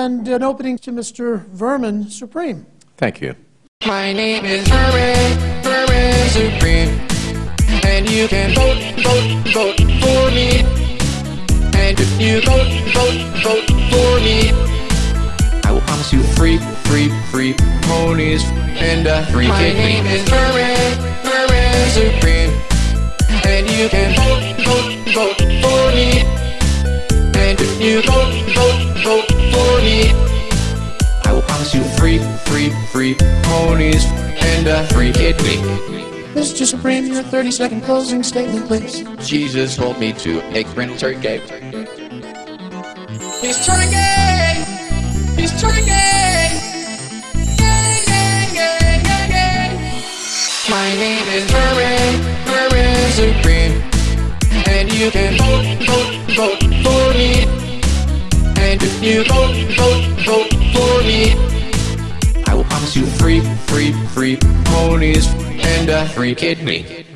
and an opening to Mr. Vermin Supreme. Thank you. My name is Vermin, Vermin Supreme. And you can vote, vote, vote for me. And if you vote, vote, vote for me, I will promise you free, free, free ponies and a free My kidney. name is Vermin, Vermin Supreme. And you can vote, vote, vote for me. And if you vote, vote, vote me, I will promise you free, free, free ponies and a free kidney. Mr. Supreme, your 30 second closing statement, please. Jesus told me to make Brent turkey. He's turkey! He's turkey! Gang, gang, gang, gang, gang. My name is Vermin, Vermin Supreme. And you can vote, vote, vote for me. You vote, vote, vote for me, I will promise you free, free, free ponies and a free kidney.